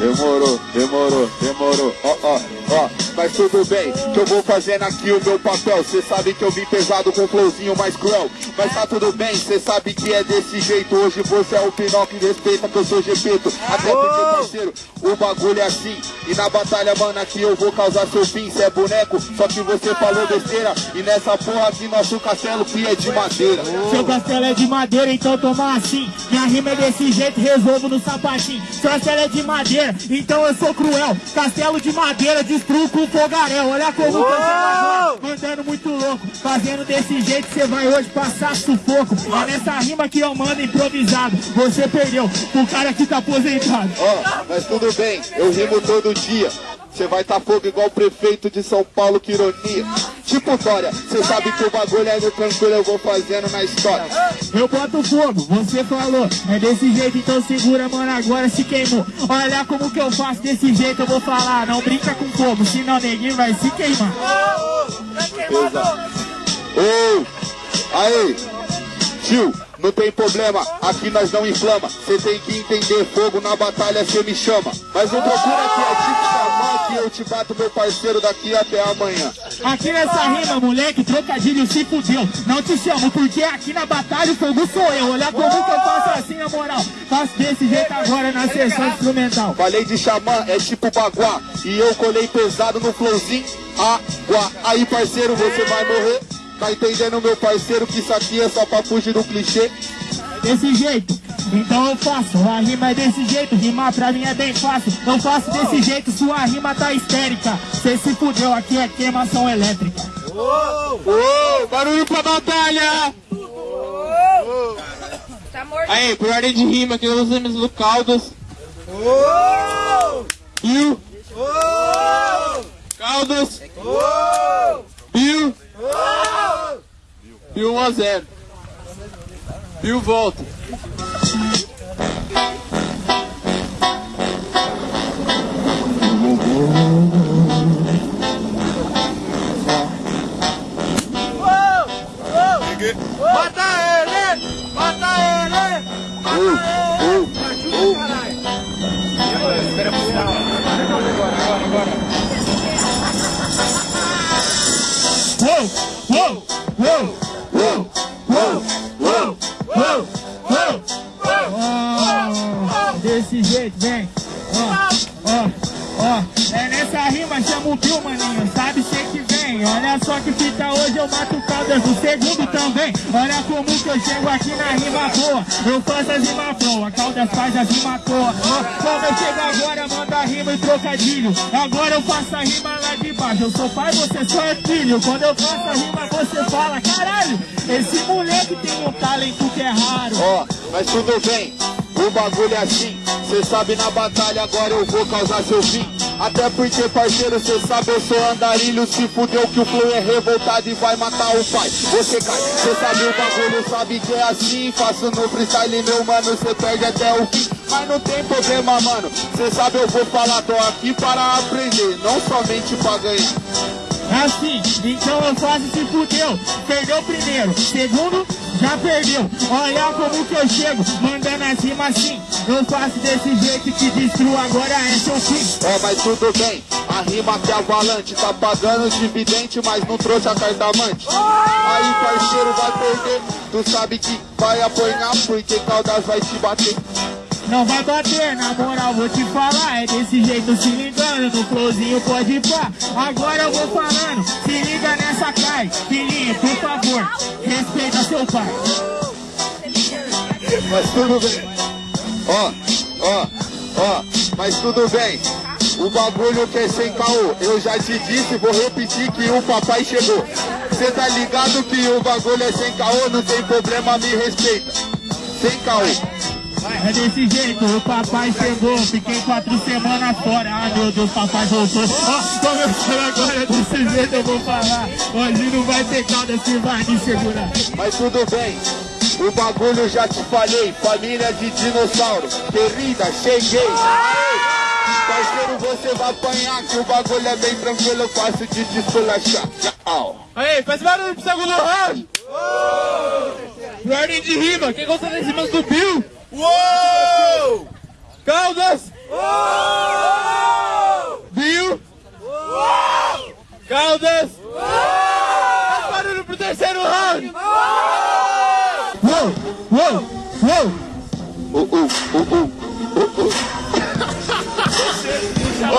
Demorou, demorou, demorou. Ó, ó, ó. Mas tudo bem, que eu vou fazendo aqui o meu papel. Cê sabe que eu vim pesado com um flowzinho mais cruel. Mas tá tudo bem, cê sabe que é desse jeito. Hoje você é o Pinóquio respeita que eu sou Gepeto. Até porque, parceiro, o bagulho é assim. E na batalha, mano, aqui eu vou causar seu fim. Cê é boneco, só que você falou besteira. E nessa porra aqui, nosso castelo que é de madeira. Seu castelo é de madeira, então toma assim. Minha rima é desse jeito, resolvo no sapatinho. Seu castelo é de madeira, então eu sou cruel. Castelo de madeira, destruo com fogaréu. Olha como tô agora, mandando muito louco. Fazendo desse jeito, você vai hoje passar sufoco. É nessa rima que eu mando improvisado. Você perdeu, o cara que tá aposentado. Ó, mas tudo bem, eu rimo todo dia. Você vai tá fogo igual o prefeito de São Paulo, que ironia. Tipo Dória, você sabe que o bagulho é no tranquilo, eu vou fazendo na história. Eu boto fogo, você falou. É desse jeito, então segura, mano, agora se queimou. Olha como que eu faço desse jeito, eu vou falar. Não brinca com fogo, senão neguinho vai se queimar. Ô, aí, tio, não tem problema, aqui nós não inflama. Cê tem que entender, fogo na batalha cê me chama. Mas não procura que é tipo que eu te bato, meu parceiro, daqui até amanhã. Aqui nessa rima, moleque, trocadilho se fudeu. Não te chamo, porque aqui na batalha o fogo sou eu. Olha como que eu faço assim, na moral. Faço desse jeito agora na sessão instrumental. Falei de xamã, é tipo baguá. E eu colei pesado no flowzinho, água. Aí, parceiro, você vai morrer. Tá entendendo, meu parceiro, que isso aqui é só pra fugir do clichê? Desse jeito, então eu faço. A rima é desse jeito, rimar pra mim é bem fácil. Eu faço desse jeito, sua rima tá histérica. Cê se fudeu, aqui é queimação elétrica. Ô, barulho pra batalha! Tá morto. Aí, por ordem de rima, aqui nós temos o Caldas. Bill. Caldas. Bill. Bill 1 a 0. Bill volta. Uh. Desse jeito, vem. Ó, ó, ó. É nessa rima, chama o Bill, maninho. Sabe cê que vem. Olha só que fita hoje, eu mato Caldas no segundo também. Olha como que eu chego aqui na rima boa. Eu faço as rimas boas, Caldas faz as rimas boas. Ó, Como eu chego agora, manda rima e trocadilho. Agora eu faço a rima lá de baixo. Eu sou pai, você só é filho. Quando eu faço a rima, você fala, caralho, esse moleque tem um talento que é raro. Ó, mas tudo bem, o bagulho é assim. Cê sabe na batalha, agora eu vou causar seu fim. Até porque, parceiro, cê sabe, eu sou andarilho. Se fudeu que o flow é revoltado e vai matar o pai. Você cai, cê sabe o bagulho, sabe que é assim. Faço no freestyle, meu mano, cê perde até o fim. Mas não tem problema, mano. Cê sabe, eu vou falar, tô aqui para aprender, não somente pra ganhar. Assim, então eu faço se fudeu. Perdeu primeiro, segundo, já perdeu. Olha como que eu chego, mandando as rimas assim. Eu faço desse jeito que destruo, agora é seu fim. Ó, mas tudo bem, a rima que é valante Tá pagando dividente, mas não trouxe a carta amante Aí parceiro vai perder Tu sabe que vai apanhar Porque Caldas vai te bater Não vai bater, na moral, vou te falar. É desse jeito, se ligando, no flowzinho pode pá. Agora eu vou falando, se liga nessa cai. Filhinho, por favor, respeita seu pai. Mas tudo bem Ó, ó, ó Mas tudo bem o bagulho que é sem caô, eu já te disse, vou repetir que o papai chegou. Cê tá ligado que o bagulho é sem caô, não tem problema, me respeita. Sem caô. É desse jeito, o papai chegou, fiquei quatro semanas fora. Ah, meu Deus, papai voltou. Ó, começando agora, desse jeito eu vou falar. Hoje não vai ter calda, se vai me segurar. Mas tudo bem, o bagulho já te falei, família de dinossauro, querida, cheguei. Parceiro, você vai apanhar que o bagulho é bem tranquilo, fácil de te esculachar. Tchau. Aí, faz barulho pro segundo round. Ordem de rima, quem gosta rimas do Bill? Uou! Caldas! Uou! Bill? Uou! Caldas? Uou! Faz barulho pro terceiro round. Uou, uou, uou. Uh, uh, uh, uh, uh,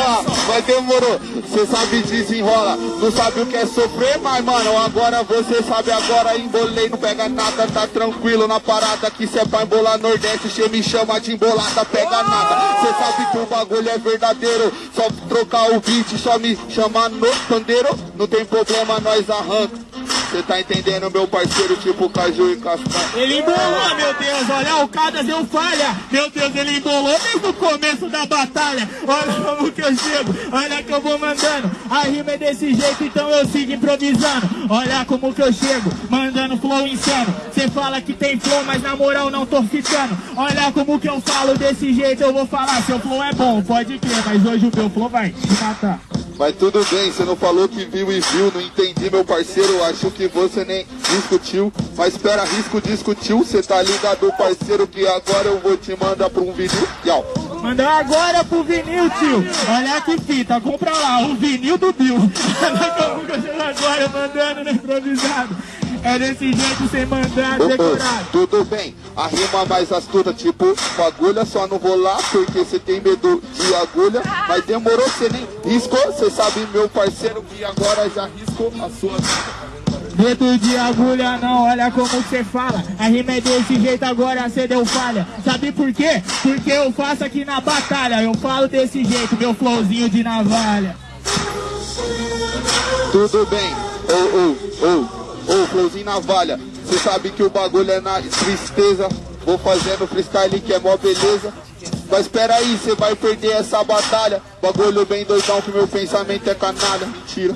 Ó, mas demorou, cê sabe desenrola, não sabe o que é sofrer, mas mano, agora você sabe, agora embolei, não pega nada, tá tranquilo na parada, que cê é pra embolar Nordeste, cê me chama de embolada, pega nada, cê sabe que o bagulho é verdadeiro, só trocar o beat, só me chamar no pandeiro, não tem problema, nós arranca. Cê tá entendendo, meu parceiro, tipo caju e castanha. Ele embolou, meu Deus, olha o Cadas deu falha. Meu Deus, ele embolou desde o começo da batalha. Olha como que eu chego, olha que eu vou mandando. A rima é desse jeito, então eu sigo improvisando. Olha como que eu chego, mandando flow insano. Cê fala que tem flow, mas na moral não tô ficando. Olha como que eu falo desse jeito, eu vou falar. Seu flow é bom, pode crer, mas hoje o meu flow vai te matar. Mas tudo bem, você não falou que viu e viu, não entendi, meu parceiro, acho que você nem discutiu. Mas espera, risco discutiu, cê tá ligado, parceiro, que agora eu vou te mandar pra um vinil. Yau. Mandar agora pro vinil, tio. Olha que fita, compra lá, o vinil do Bill. Chego agora mandando no improvisado. É desse jeito, sem mandar decorado. tudo bem, a rima mais astuta, tipo, agulha, só não vou lá porque você tem medo de agulha. Mas demorou, você nem riscou, você sabe, meu parceiro, que agora já riscou a sua vida. Dedo de agulha não, olha como você fala. A rima é desse jeito, agora cê deu falha. Sabe por quê? Porque eu faço aqui na batalha. Eu falo desse jeito, meu flowzinho de navalha. Tudo bem, ô, ô, ô, ô, flowzinho navalha, você sabe que o bagulho é na tristeza. Vou fazendo freestyle que é mó beleza. Mas espera aí, você vai perder essa batalha. Bagulho bem doidão que meu pensamento é canalha. Mentira.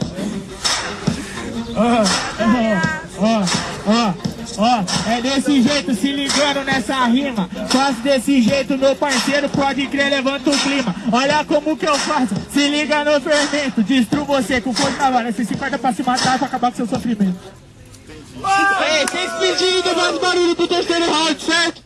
Ó, ó, ó, é desse jeito, se ligando nessa rima. Faço desse jeito, meu parceiro, pode crer, levanta o clima. Olha como que eu faço, se liga no fermento. Destruo você com força na vara. Você se farda pra se matar, pra acabar com seu sofrimento. Ei, vocês pediram mais barulho pro terceiro round, certo?